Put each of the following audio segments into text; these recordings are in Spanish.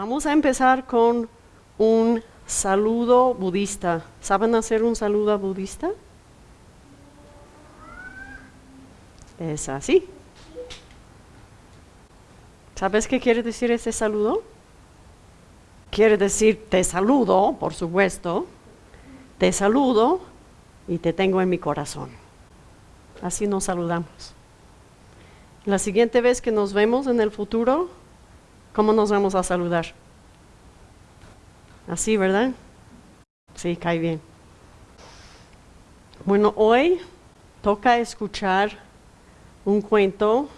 Vamos a empezar con un saludo budista. ¿Saben hacer un saludo budista? Es así. ¿Sabes qué quiere decir ese saludo? Quiere decir te saludo, por supuesto, te saludo y te tengo en mi corazón. Así nos saludamos. La siguiente vez que nos vemos en el futuro, ¿cómo nos vamos a saludar? Así, ¿verdad? Sí, cae bien. Bueno, hoy toca escuchar un cuento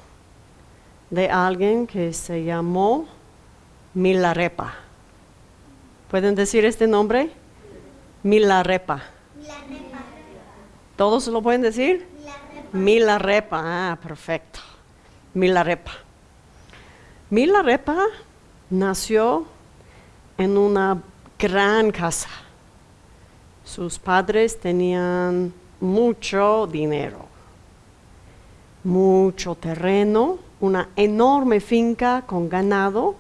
de alguien que se llamó Milarepa. ¿Pueden decir este nombre? Milarepa. Milarepa. ¿Todos lo pueden decir? Milarepa. Milarepa. Ah, perfecto. Milarepa. Milarepa nació en una gran casa. Sus padres tenían mucho dinero, mucho terreno, una enorme finca con ganado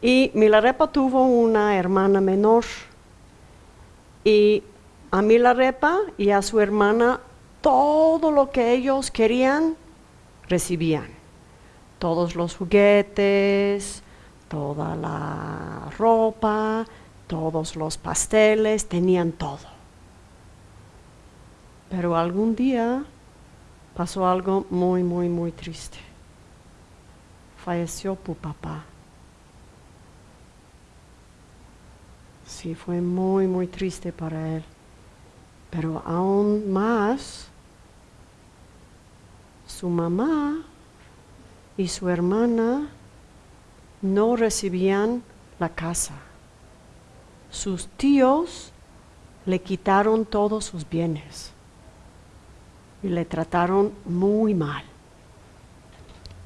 y Milarepa tuvo una hermana menor y a Milarepa y a su hermana todo lo que ellos querían recibían. Todos los juguetes, toda la ropa, todos los pasteles, tenían todo. Pero algún día pasó algo muy, muy, muy triste. Falleció tu papá. Sí, fue muy, muy triste para él. Pero aún más, su mamá y su hermana no recibían la casa sus tíos le quitaron todos sus bienes y le trataron muy mal.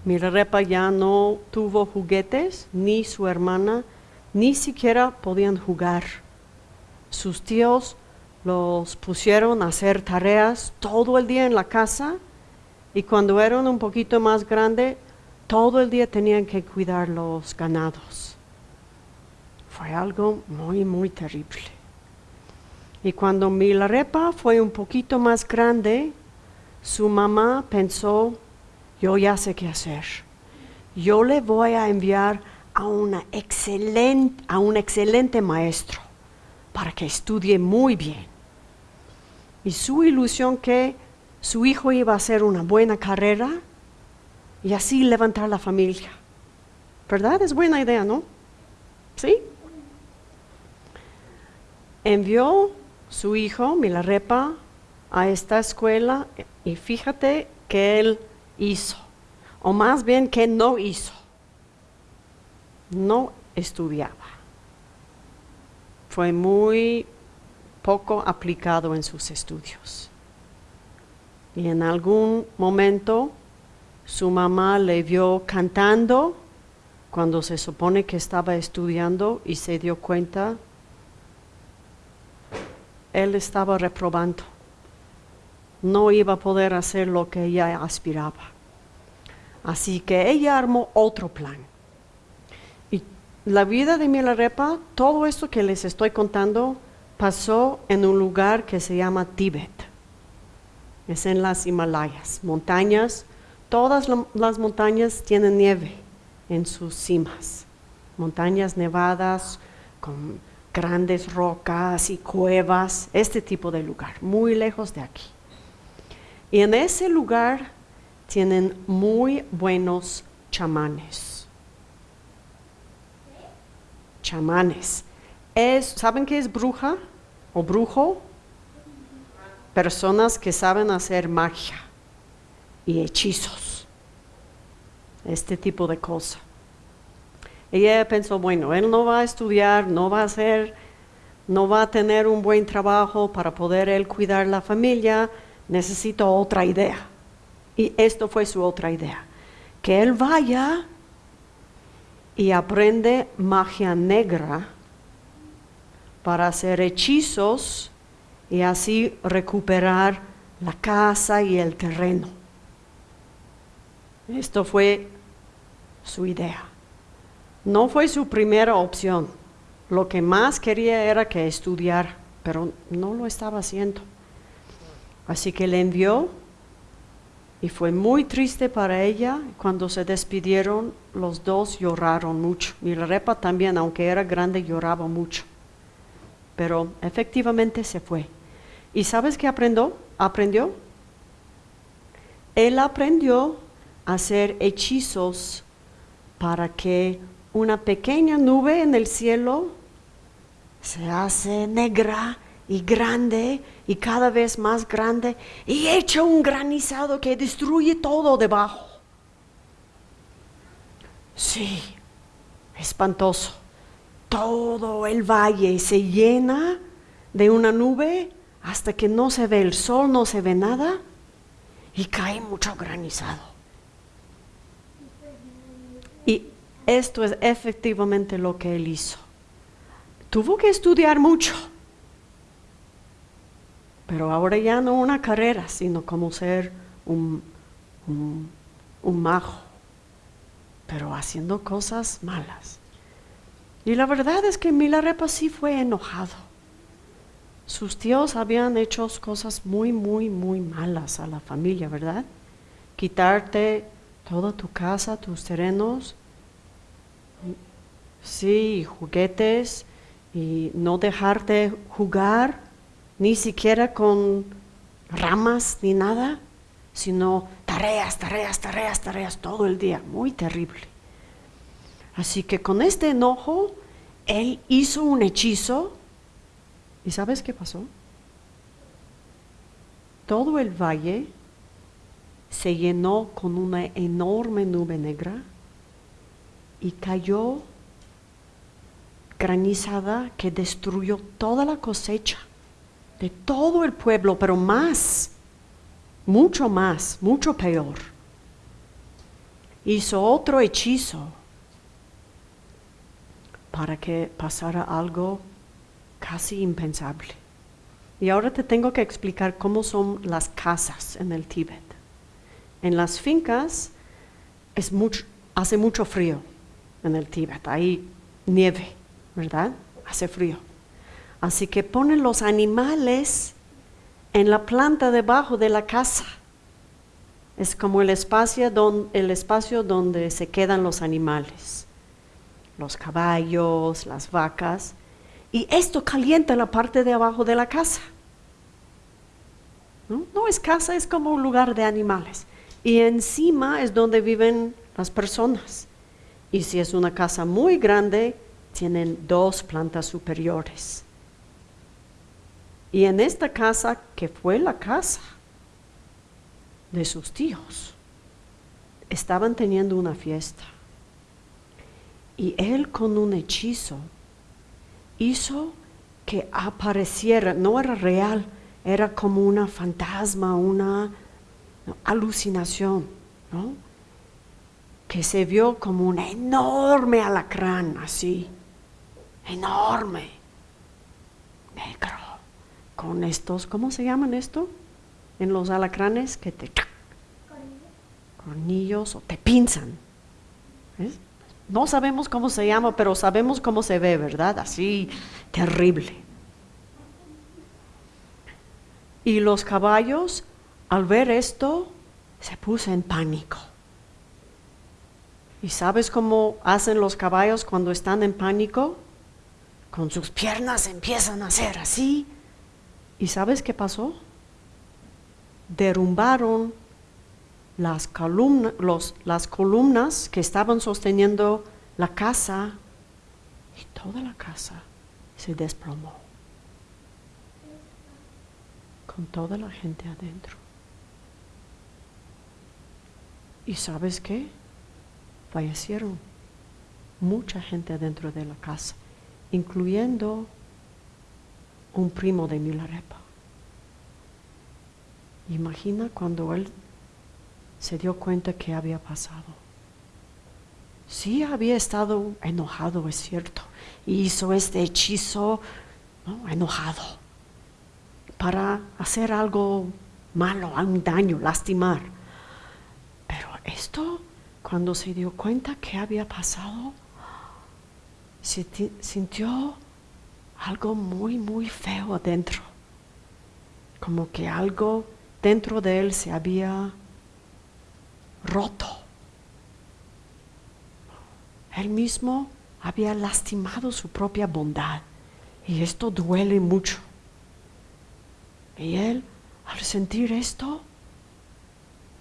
Mirarepa ya no tuvo juguetes, ni su hermana, ni siquiera podían jugar. Sus tíos los pusieron a hacer tareas todo el día en la casa y cuando eran un poquito más grandes, todo el día tenían que cuidar los ganados. Fue algo muy, muy terrible. Y cuando Milarepa fue un poquito más grande, su mamá pensó, yo ya sé qué hacer. Yo le voy a enviar a, una excelente, a un excelente maestro para que estudie muy bien. Y su ilusión que su hijo iba a hacer una buena carrera y así levantar la familia. ¿Verdad? Es buena idea, ¿no? ¿Sí? envió su hijo Milarepa a esta escuela y fíjate que él hizo, o más bien que no hizo, no estudiaba. Fue muy poco aplicado en sus estudios. Y en algún momento su mamá le vio cantando cuando se supone que estaba estudiando y se dio cuenta él estaba reprobando. No iba a poder hacer lo que ella aspiraba. Así que ella armó otro plan. Y la vida de Milarepa, todo esto que les estoy contando, pasó en un lugar que se llama Tíbet. Es en las Himalayas, montañas. Todas las montañas tienen nieve en sus cimas. Montañas nevadas con grandes rocas y cuevas, este tipo de lugar, muy lejos de aquí. Y en ese lugar tienen muy buenos chamanes. Chamanes. Es, ¿Saben qué es bruja o brujo? Personas que saben hacer magia y hechizos. Este tipo de cosas. Ella pensó, bueno, él no va a estudiar, no va a hacer, no va a tener un buen trabajo para poder él cuidar la familia, necesito otra idea. Y esto fue su otra idea, que él vaya y aprende magia negra para hacer hechizos y así recuperar la casa y el terreno. Esto fue su idea. No fue su primera opción. Lo que más quería era que estudiara, pero no lo estaba haciendo. Así que le envió y fue muy triste para ella. Cuando se despidieron, los dos lloraron mucho. Milarepa también, aunque era grande, lloraba mucho. Pero efectivamente se fue. ¿Y sabes qué aprendió? ¿Aprendió? Él aprendió hacer hechizos para que una pequeña nube en el cielo se hace negra y grande y cada vez más grande y echa un granizado que destruye todo debajo. Sí, espantoso. Todo el valle se llena de una nube hasta que no se ve el sol, no se ve nada y cae mucho granizado. Y esto es efectivamente lo que él hizo. Tuvo que estudiar mucho pero ahora ya no una carrera, sino como ser un, un, majo, pero haciendo cosas malas. Y la verdad es que Milarepa sí fue enojado. Sus tíos habían hecho cosas muy, muy, muy malas a la familia, ¿verdad? Quitarte toda tu casa, tus terrenos, sí, juguetes, y no dejarte jugar ni siquiera con ramas ni nada, sino tareas, tareas, tareas, tareas todo el día, muy terrible. Así que con este enojo, él hizo un hechizo y ¿sabes qué pasó? Todo el valle se llenó con una enorme nube negra y cayó granizada que destruyó toda la cosecha de todo el pueblo, pero más, mucho más, mucho peor. Hizo otro hechizo para que pasara algo casi impensable. Y ahora te tengo que explicar cómo son las casas en el Tíbet. En las fincas es mucho, hace mucho frío en el Tíbet, hay nieve, ¿verdad? Hace frío. Así que ponen los animales en la planta debajo de la casa. Es como el espacio, el espacio donde se quedan los animales, los caballos, las vacas, y esto calienta la parte de abajo de la casa. ¿No? no es casa, es como un lugar de animales. Y encima es donde viven las personas. Y si es una casa muy grande, tienen dos plantas superiores. Y en esta casa, que fue la casa de sus tíos, estaban teniendo una fiesta. Y él con un hechizo hizo que apareciera, no era real, era como una fantasma, una alucinación, ¿no? que se vio como un enorme alacrán, así, enorme, negro con estos, ¿cómo se llaman esto? En los alacranes que te... Cornillos o te pinzan. No sabemos cómo se llama, pero sabemos cómo se ve, ¿verdad? Así, terrible. Y los caballos, al ver esto, se puso en pánico. ¿Y sabes cómo hacen los caballos cuando están en pánico? Con sus piernas empiezan a hacer así ¿Y sabes qué pasó? Derrumbaron las, las columnas que estaban sosteniendo la casa y toda la casa se desplomó con toda la gente adentro. ¿Y sabes qué? Fallecieron mucha gente adentro de la casa, incluyendo un primo de Milarepa. Imagina cuando él se dio cuenta que había pasado. Sí había estado enojado, es cierto, hizo este hechizo enojado para hacer algo malo, un daño, lastimar. Pero esto, cuando se dio cuenta que había pasado, sintió algo muy, muy feo adentro. Como que algo dentro de él se había roto. Él mismo había lastimado su propia bondad. Y esto duele mucho. Y él, al sentir esto,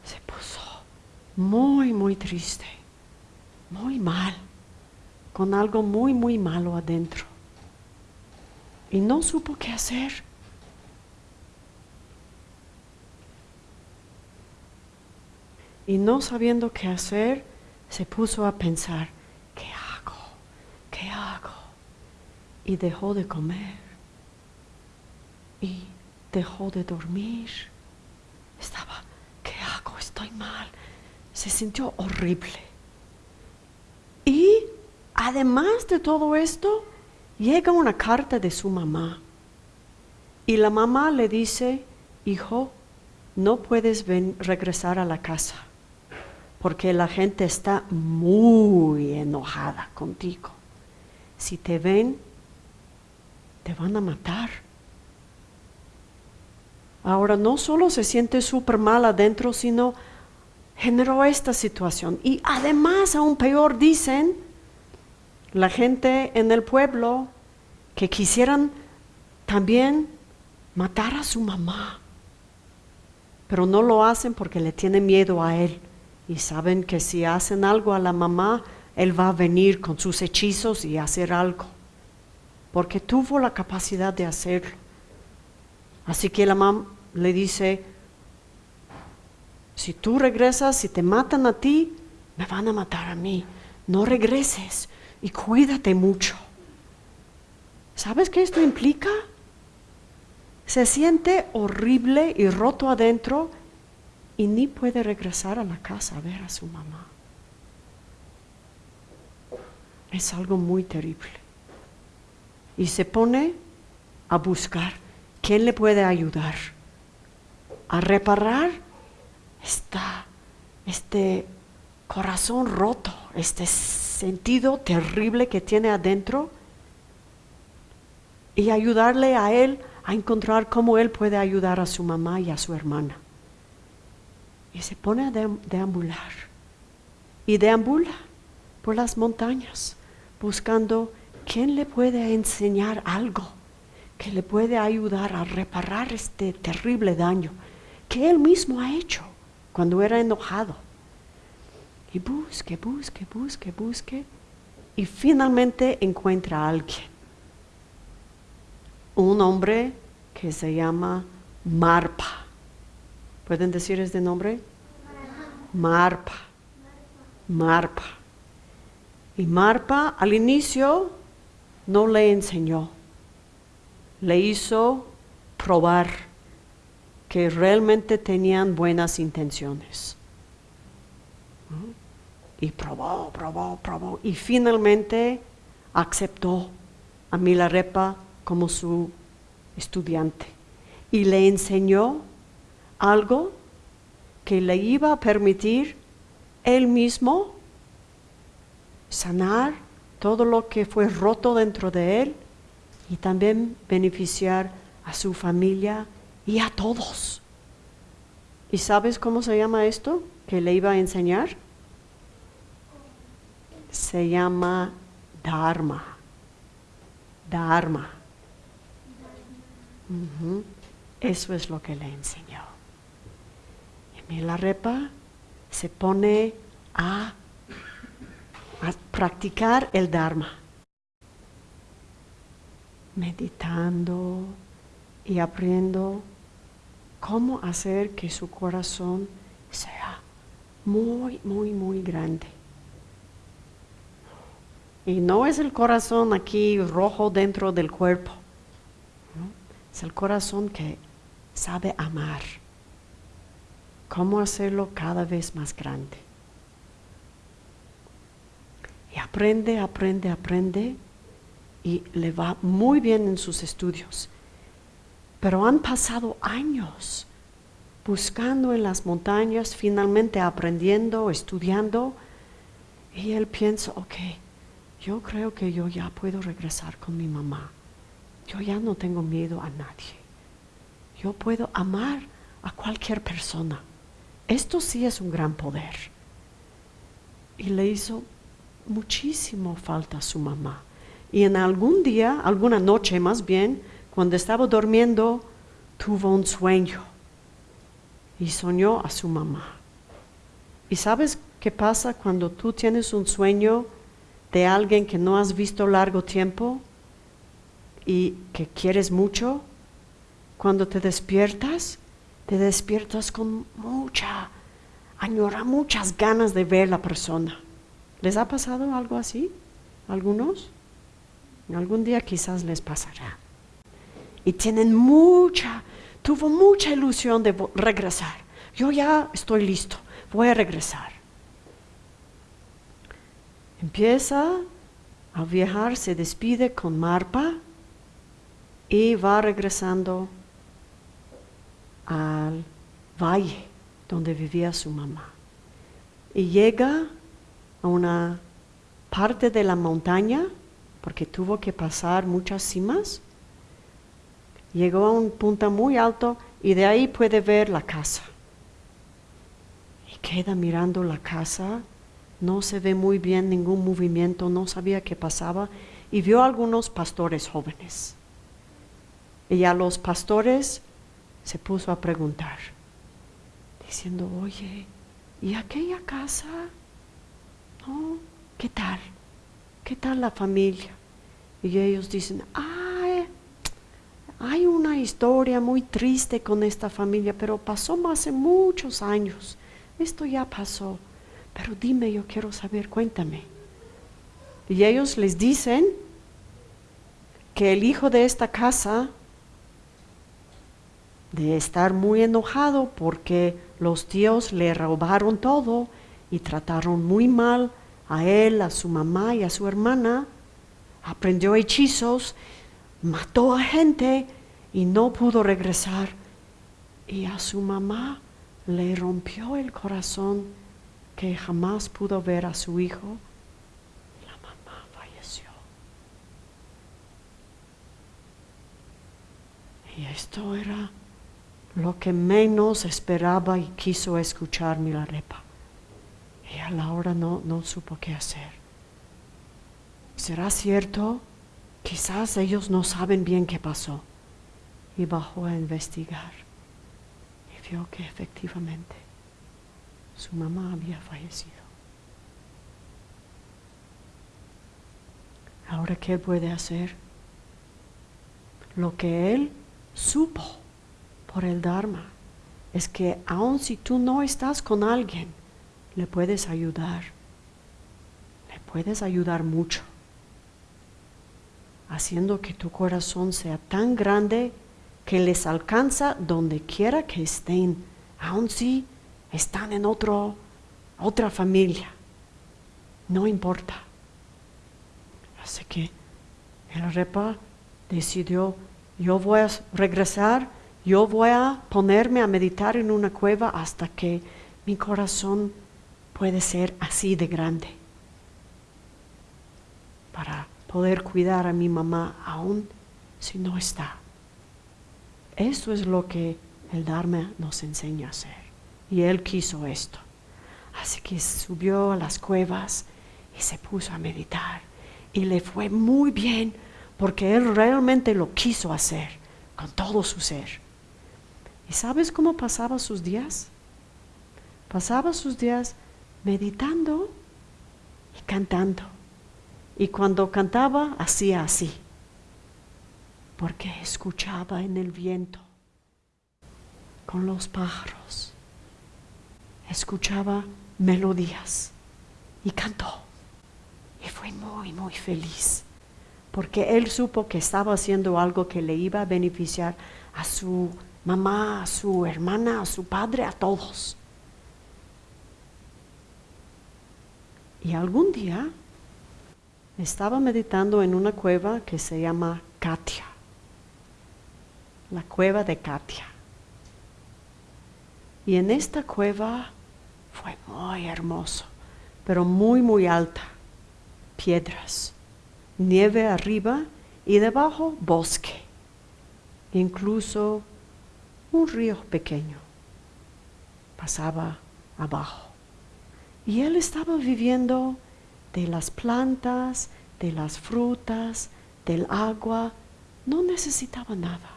se puso muy, muy triste, muy mal, con algo muy, muy malo adentro. Y no supo qué hacer. Y no sabiendo qué hacer, se puso a pensar, ¿qué hago? ¿Qué hago? Y dejó de comer. Y dejó de dormir. Estaba, ¿qué hago? Estoy mal. Se sintió horrible. Y además de todo esto, llega una carta de su mamá. Y la mamá le dice, hijo, no puedes regresar a la casa porque la gente está muy enojada contigo. Si te ven, te van a matar. Ahora no solo se siente súper mal adentro, sino generó esta situación. Y además, aún peor, dicen la gente en el pueblo que quisieran también matar a su mamá, pero no lo hacen porque le tienen miedo a él y saben que si hacen algo a la mamá, él va a venir con sus hechizos y hacer algo, porque tuvo la capacidad de hacerlo. Así que la mamá le dice, si tú regresas, si te matan a ti, me van a matar a mí. No regreses y cuídate mucho. ¿Sabes qué esto implica? Se siente horrible y roto adentro y ni puede regresar a la casa a ver a su mamá. Es algo muy terrible. Y se pone a buscar quién le puede ayudar a reparar esta, este corazón roto, este sentido terrible que tiene adentro y ayudarle a él a encontrar cómo él puede ayudar a su mamá y a su hermana. Y se pone a deam- deambular y deambula por las montañas buscando quién le puede enseñar algo que le puede ayudar a reparar este terrible daño que él mismo ha hecho cuando era enojado. Y busque, busque, busque, busque y finalmente encuentra a alguien. Un hombre que se llama Marpa. ¿Pueden decir este nombre? Marpa. Marpa. Y Marpa al inicio no le enseñó, le hizo probar que realmente tenían buenas intenciones. Y probó, probó, probó. Y finalmente aceptó a Milarepa como su estudiante. Y le enseñó algo que le iba a permitir él mismo sanar todo lo que fue roto dentro de él y también beneficiar a su familia y a todos. ¿Y sabes cómo se llama esto que le iba a enseñar? Se llama Dharma. Dharma. Eso es lo que le enseñó. Y Milarepa se pone a, a practicar el Dharma, meditando y aprendiendo cómo hacer que su corazón sea muy, muy, muy grande. Y no es el corazón aquí rojo dentro del cuerpo, es el corazón que sabe amar. Cómo hacerlo cada vez más grande. Y aprende, aprende, aprende y le va muy bien en sus estudios. Pero han pasado años buscando en las montañas, finalmente aprendiendo, estudiando, y él piensa, ok, yo creo que yo ya puedo regresar con mi mamá. Yo ya no tengo miedo a nadie. Yo puedo amar a cualquier persona. Esto sí es un gran poder. Y le hizo muchísimo falta a su mamá. Y en algún día, alguna noche más bien, cuando estaba durmiendo, tuvo un sueño y soñó a su mamá. ¿Y sabes qué pasa cuando tú tienes un sueño de alguien que no has visto largo tiempo y que quieres mucho? Cuando te despiertas, te despiertas con mucha, añora muchas ganas de ver la persona. ¿Les ha pasado algo así? ¿Algunos? Algún día quizás les pasará y tienen mucha, tuvo mucha ilusión de regresar. Yo ya estoy listo, voy a regresar. Empieza a viajar, se despide con Marpa y va regresando al valle donde vivía su mamá. Y llega a una parte de la montaña, porque tuvo que pasar muchas cimas, Llegó a un punto muy alto y de ahí puede ver la casa. Y queda mirando la casa, no se ve muy bien ningún movimiento, no sabía qué pasaba y vio a algunos pastores jóvenes. Y a los pastores se puso a preguntar, diciendo, oye, ¿y aquella casa? ¿No? ¿Qué tal? ¿Qué tal la familia? Y ellos dicen, ah, hay una historia muy triste con esta familia, pero pasó hace muchos años. Esto ya pasó. Pero dime, yo quiero saber, cuéntame. Y ellos les dicen que el hijo de esta casa, de estar muy enojado porque los tíos le robaron todo y trataron muy mal a él, a su mamá y a su hermana, aprendió hechizos mató a gente y no pudo regresar. Y a su mamá le rompió el corazón que jamás pudo ver a su hijo. La mamá falleció. Y esto era lo que menos esperaba y quiso escuchar Milarepa. Y a la hora no, no supo qué hacer. ¿Será cierto? Quizás ellos no saben bien qué pasó. Y bajó a investigar. Y vio que efectivamente su mamá había fallecido. Ahora, ¿qué puede hacer? Lo que él supo por el Dharma es que aun si tú no estás con alguien, le puedes ayudar. Le puedes ayudar mucho haciendo que tu corazón sea tan grande que les alcanza donde quiera que estén, aun si están en otro, otra familia. No importa. Así que el repa decidió, yo voy a regresar, yo voy a ponerme a meditar en una cueva hasta que mi corazón puede ser así de grande. Para poder cuidar a mi mamá aún si no está. Esto es lo que el Dharma nos enseña a hacer. Y él quiso esto. Así que subió a las cuevas y se puso a meditar. Y le fue muy bien porque él realmente lo quiso hacer con todo su ser. ¿Y sabes cómo pasaba sus días? Pasaba sus días meditando y cantando. Y cuando cantaba, hacía así, porque escuchaba en el viento, con los pájaros, escuchaba melodías y cantó. Y fue muy, muy feliz, porque él supo que estaba haciendo algo que le iba a beneficiar a su mamá, a su hermana, a su padre, a todos. Y algún día estaba meditando en una cueva que se llama Katia, la cueva de Katia. Y en esta cueva fue muy hermoso, pero muy, muy alta, piedras. nieve arriba y debajo bosque, incluso un río pequeño pasaba abajo. Y él estaba viviendo de las plantas, de las frutas, del agua, no necesitaba nada.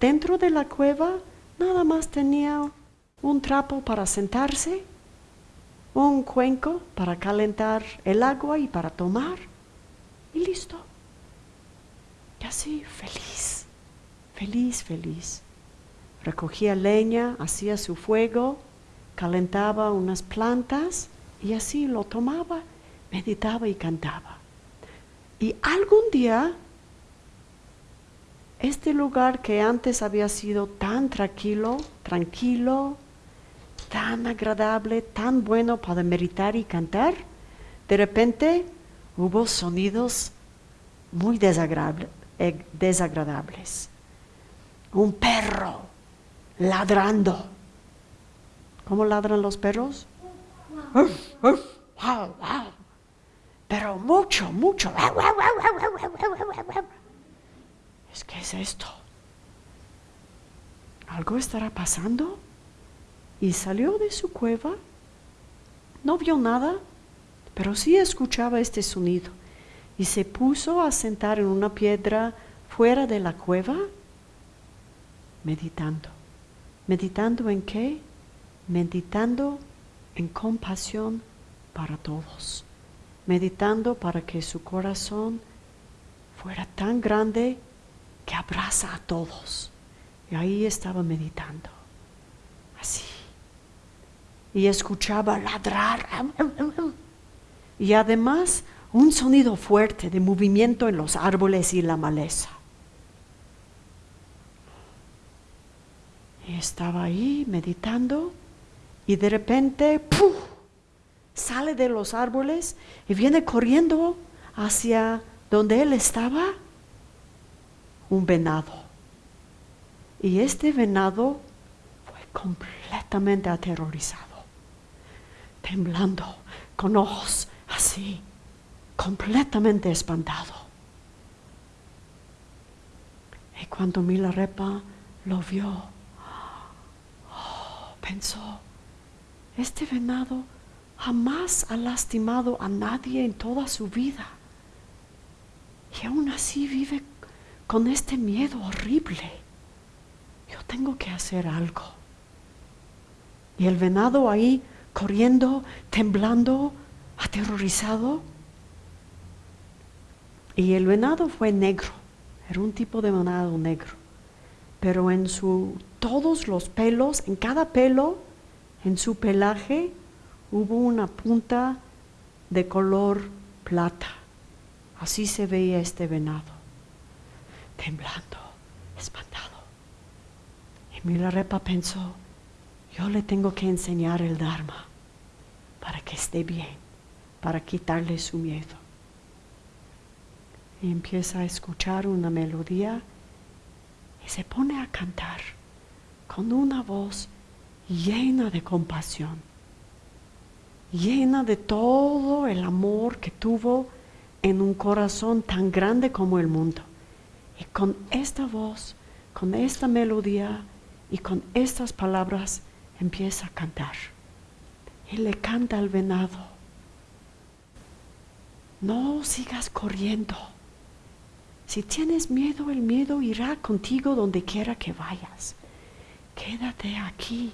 Dentro de la cueva nada más tenía un trapo para sentarse, un cuenco para calentar el agua y para tomar, y listo. Y así, feliz, feliz, feliz. Recogía leña, hacía su fuego, calentaba unas plantas y así lo tomaba, meditaba y cantaba. Y algún día, este lugar que antes había sido tan tranquilo, tranquilo, tan agradable, tan bueno para meditar y cantar, de repente hubo sonidos muy eh, desagradables. Un perro ladrando. ¿Cómo ladran los perros? Pero mucho, mucho. Es que es esto. ¿Algo estará pasando? Y salió de su cueva. No vio nada, pero sí escuchaba este sonido. Y se puso a sentar en una piedra fuera de la cueva, meditando. ¿Meditando en qué? Meditando en compasión para todos, meditando para que su corazón fuera tan grande que abraza a todos. Y ahí estaba meditando, así. Y escuchaba ladrar. Y además un sonido fuerte de movimiento en los árboles y la maleza. Y estaba ahí meditando y de repente sale de los árboles y viene corriendo hacia donde él estaba un venado. Y este venado fue completamente aterrorizado, temblando, con ojos así, completamente espantado. Y cuando Milarepa lo vio, oh, pensó, este venado jamás ha lastimado a nadie en toda su vida. Y aún así vive con este miedo horrible. Yo tengo que hacer algo. Y el venado ahí corriendo, temblando, aterrorizado. Y el venado fue negro, era un tipo de venado negro. Pero en su todos los pelos, en cada pelo en su pelaje hubo una punta de color plata. Así se veía este venado, temblando, espantado. Y Milarepa pensó, yo le tengo que enseñar el Dharma para que esté bien, para quitarle su miedo. Y empieza a escuchar una melodía y se pone a cantar con una voz llena de compasión, llena de todo el amor que tuvo en un corazón tan grande como el mundo. Y con esta voz, con esta melodía y con estas palabras empieza a cantar. Y le canta al venado, no sigas corriendo. Si tienes miedo, el miedo irá contigo donde quiera que vayas. Quédate aquí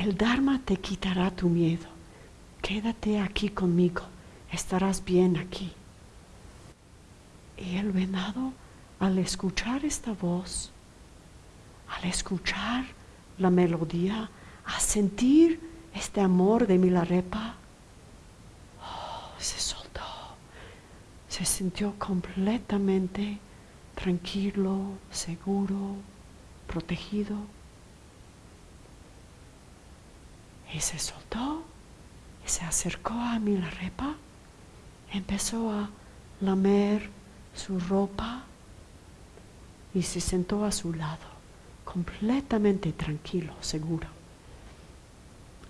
el Dharma te quitará tu miedo. Quédate aquí conmigo, estarás bien aquí. Y el venado, al escuchar esta voz, al escuchar la melodía, a sentir este amor de Milarepa, oh, se soltó, se sintió completamente tranquilo, seguro, protegido. Y se soltó y se acercó a Milarepa, empezó a lamer su ropa y se sentó a su lado, completamente tranquilo, seguro.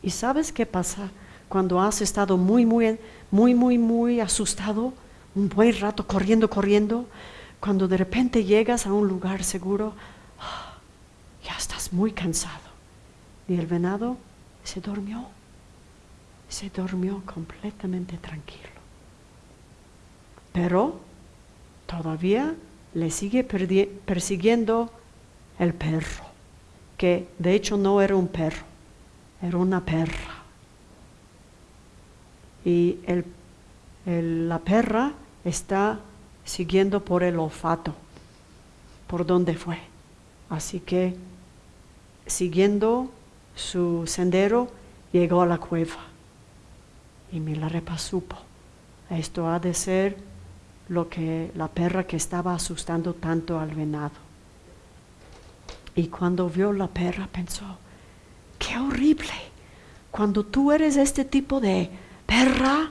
¿Y sabes qué pasa cuando has estado muy, muy, muy, muy, muy asustado, un buen rato corriendo, corriendo, cuando de repente llegas a un lugar seguro, ah, ya estás muy cansado. Y el venado se durmió, se durmió completamente tranquilo. Pero todavía le sigue persiguiendo el perro, que de hecho no era un perro, era una perra. Y la perra está siguiendo por el olfato, por donde fue. Así que siguiendo su sendero, llegó a la cueva. Y Milarepa supo, esto ha de ser lo que la perra que estaba asustando tanto al venado. Y cuando vio la perra pensó, qué horrible, cuando tú eres este tipo de perra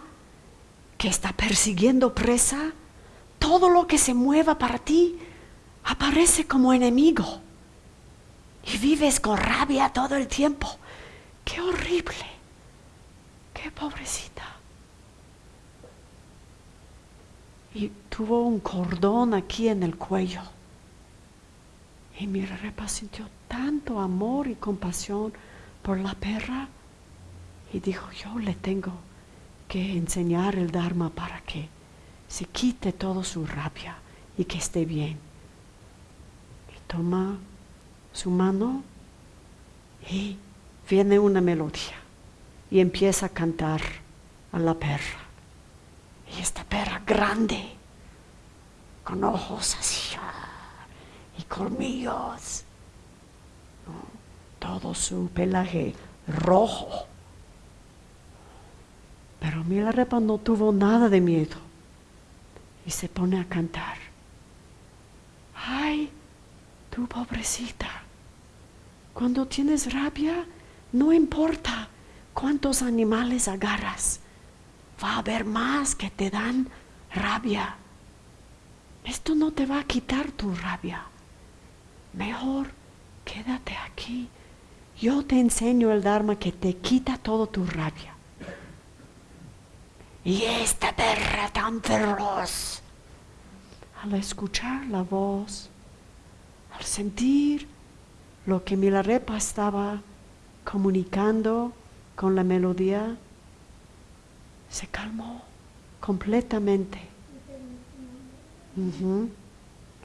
que está persiguiendo presa, todo lo que se mueva para ti aparece como enemigo. Y vives con rabia todo el tiempo. Qué horrible. Qué pobrecita. Y tuvo un cordón aquí en el cuello. Y mi repa sintió tanto amor y compasión por la perra. Y dijo, yo le tengo que enseñar el Dharma para que se quite toda su rabia y que esté bien. Y toma su mano y viene una melodía y empieza a cantar a la perra. Y esta perra grande, con ojos así colmillos, todo su pelaje rojo pero Milarepa no tuvo nada de miedo y se pone a cantar. Ay, tú pobrecita, cuando tienes rabia, no importa cuántos animales agarras, va a haber más que te dan rabia. Esto no te va a quitar tu rabia. Mejor quédate aquí. Yo te enseño el Dharma que te quita todo tu rabia. Y esta perra tan feroz, al escuchar la voz, al sentir lo que Milarepa estaba comunicando con la melodía, se calmó completamente.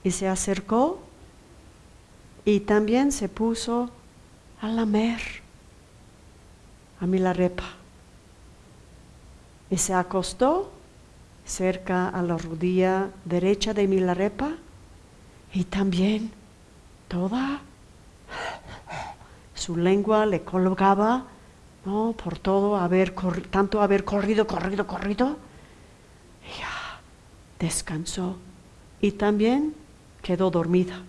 Y se acercó y también se puso a lamer a Milarepa y se acostó cerca a la rodilla derecha de Milarepa y también toda su lengua le colgaba ¿no? por todo haber tanto haber corrido, corrido, corrido. Y ya descansó y también quedó dormida.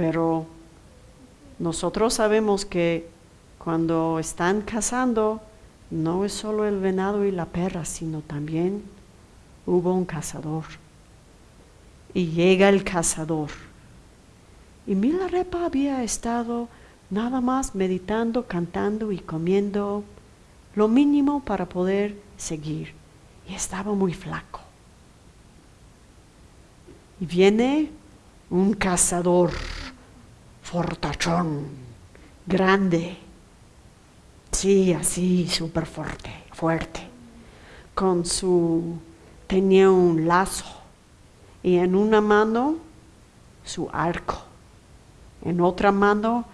Pero nosotros sabemos que cuando están cazando, no es solo el venado y la perra, sino también hubo un cazador. Y llega el cazador. Y Milarepa había estado nada más meditando, cantando y comiendo lo mínimo para poder seguir. Y estaba muy flaco. Y viene un cazador fortachón, grande, Sí, así, súper fuerte, fuerte. Con su, tenía un lazo y en una mano su arco, en otra mano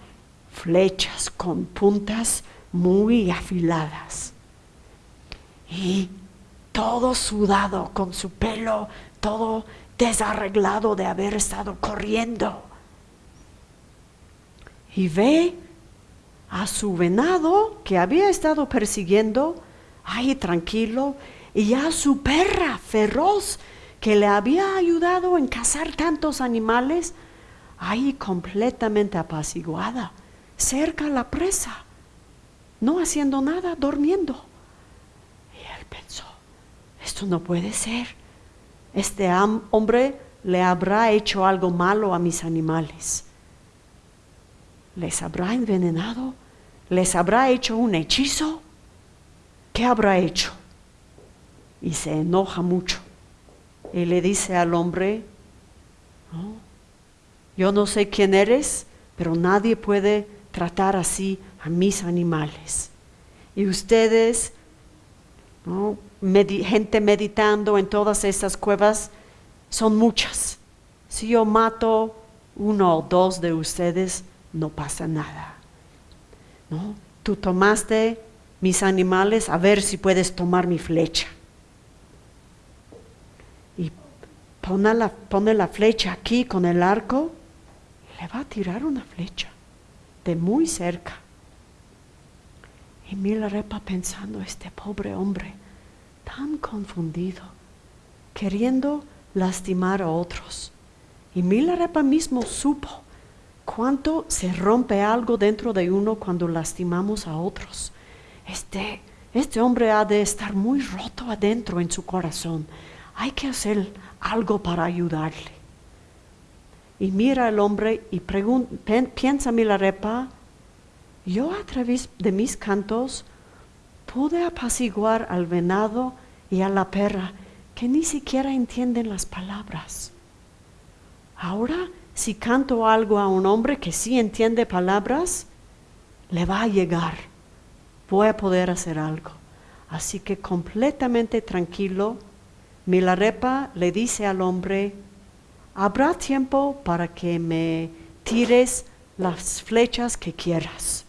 flechas con puntas muy afiladas. Y todo sudado, con su pelo todo desarreglado de haber estado corriendo. Y ve a su venado que había estado persiguiendo, ahí tranquilo, y a su perra feroz que le había ayudado en cazar tantos animales, ahí completamente apaciguada, cerca a la presa, no haciendo nada, durmiendo. Y él pensó, esto no puede ser. Este hombre le habrá hecho algo malo a mis animales les habrá envenenado ¿Les habrá hecho un hechizo? ¿Qué habrá hecho? Y se enoja mucho. Y le dice al hombre, yo no sé quién eres, pero nadie puede tratar así a mis animales. Y ustedes, gente meditando en todas estas cuevas, son muchas. Si yo mato uno o dos de ustedes, no pasa nada. ¿No? Tú tomaste mis animales, a ver si puedes tomar mi flecha. Y pone la, pone la flecha aquí con el arco, le va a tirar una flecha de muy cerca. Y Milarepa pensando, este pobre hombre, tan confundido, queriendo lastimar a otros. Y Milarepa mismo supo cuánto se rompe algo dentro de uno cuando lastimamos a otros. Este, este hombre ha de estar muy roto adentro en su corazón. Hay que hacer algo para ayudarle. Y mira al hombre y piensa Milarepa, yo a través de mis cantos pude apaciguar al venado y a la perra que ni siquiera entienden las palabras. Ahora, si canto algo a un hombre que sí entiende palabras, le va a llegar. Voy a poder hacer algo. Así que completamente tranquilo, Milarepa le dice al hombre, habrá tiempo para que me tires las flechas que quieras.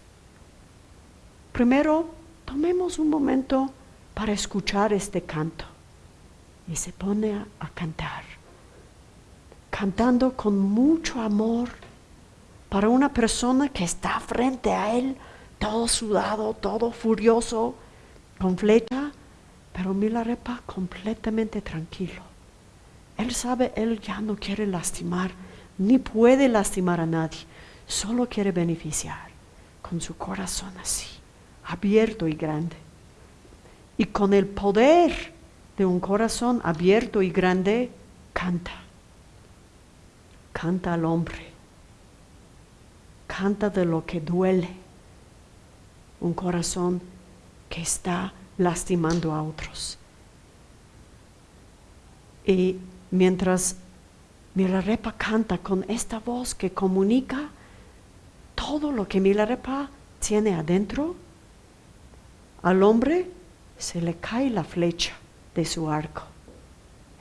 Primero, tomemos un momento para escuchar este canto y se pone a, cantar, cantando con mucho amor para una persona que está frente a él, todo sudado, todo furioso, con flecha, pero Milarepa completamente tranquilo. Él sabe, él ya no quiere lastimar, ni puede lastimar a nadie, solo quiere beneficiar con su corazón así, abierto y grande. Y con el poder de un corazón abierto y grande, canta. Canta al hombre. Canta de lo que duele. Un corazón que está lastimando a otros. Y mientras Milarepa canta con esta voz que comunica todo lo que Milarepa tiene adentro, al hombre se le cae la flecha de su arco,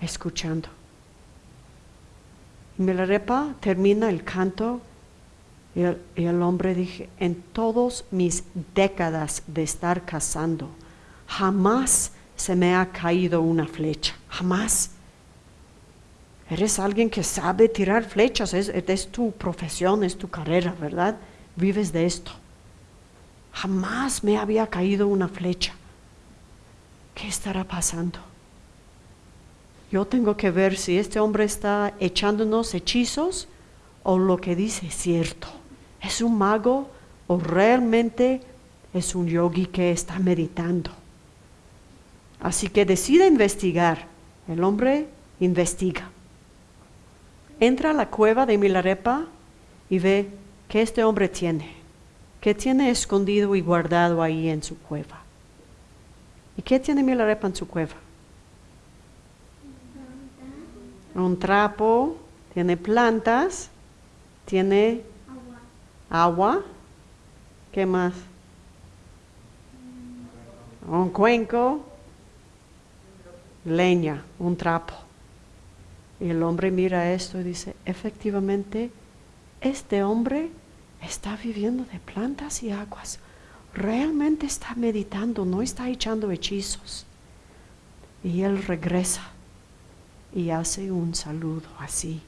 escuchando. Milarepa termina el canto y el, hombre dije, en todas mis décadas de estar cazando, jamás se me ha caído una flecha, jamás. Eres alguien que sabe tirar flechas, es, es, tu profesión, es tu carrera, ¿verdad? Vives de esto. Jamás me había caído una flecha. ¿Qué estará pasando? Yo tengo que ver si este hombre está echándonos hechizos o lo que dice es cierto. ¿Es un mago o realmente es un yogi que está meditando? Así que decide investigar. El hombre investiga. Entra a la cueva de Milarepa y ve que este hombre tiene, que tiene escondido y guardado ahí en su cueva. ¿Y qué tiene Milarepa en su cueva? Un trapo, tiene plantas, tiene agua. ¿Qué más? Un cuenco, leña, un trapo. Y el hombre mira esto y dice, efectivamente, este hombre está viviendo de plantas y aguas realmente está meditando, no está echando hechizos. Y él regresa y hace un saludo así.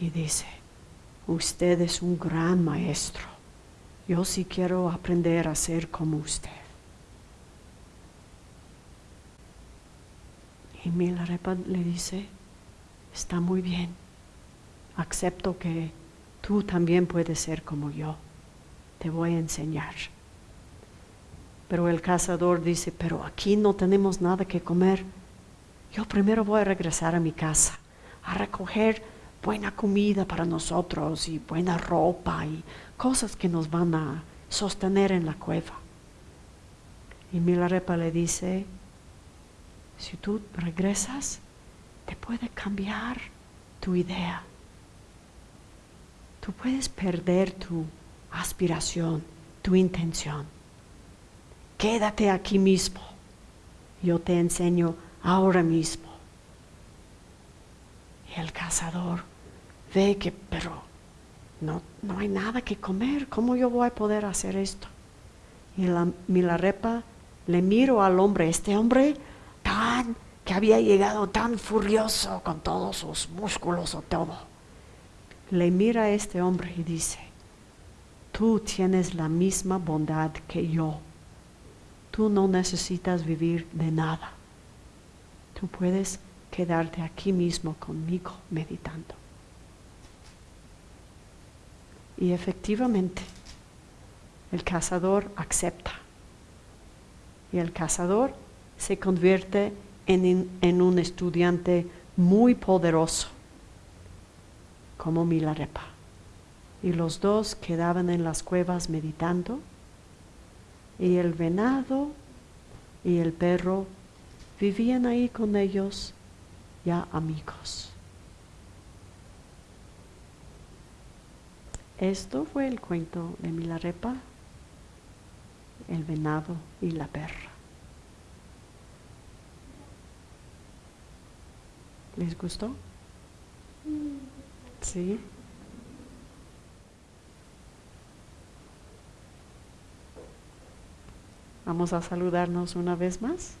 Y dice, usted es un gran maestro. Yo sí quiero aprender a ser como usted. Y Milarepa le dice, está muy bien, acepto que tú también puedes ser como yo, te voy a enseñar. Pero el cazador dice, pero aquí no tenemos nada que comer. Yo primero voy a regresar a mi casa, a recoger buena comida para nosotros y buena ropa y cosas que nos van a sostener en la cueva. Y Milarepa le dice, si tú regresas, te puede cambiar tu idea. Tú puedes perder tu aspiración, tu intención. Quédate aquí mismo. Yo te enseño ahora mismo. Y el cazador ve que, pero no, no hay nada que comer. ¿Cómo yo voy a poder hacer esto? Y la Milarepa le miro al hombre, este hombre tan que había llegado tan furioso con todos sus músculos o todo. Le mira a este hombre y dice, tú tienes la misma bondad que yo. Tú no necesitas vivir de nada. Tú puedes quedarte aquí mismo conmigo meditando. Y efectivamente, el cazador acepta. Y el cazador se convierte en, un estudiante muy poderoso, como Milarepa. Y los dos quedaban en las cuevas meditando, y el venado y el perro vivían ahí con ellos ya amigos. Esto fue el cuento de Milarepa, el venado y la perra. ¿Les gustó? Sí. Vamos a saludarnos una vez más.